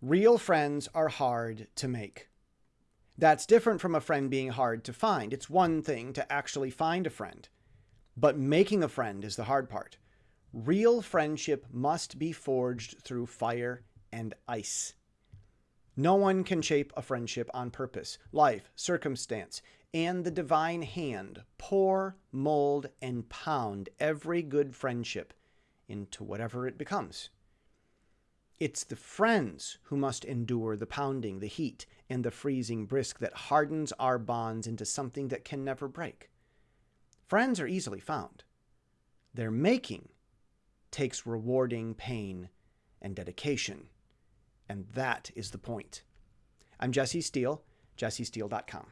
Real friends are hard to make. That's different from a friend being hard to find. It's one thing to actually find a friend, but making a friend is the hard part. Real friendship must be forged through fire and ice. No one can shape a friendship on purpose. Life, circumstance, and the divine hand pour, mold, and pound every good friendship into whatever it becomes. It's the friends who must endure the pounding, the heat, and the freezing brisk that hardens our bonds into something that can never break. Friends are easily found. Their making takes rewarding pain and dedication. And that is the point. I'm Jesse Steele, jessesteele.com.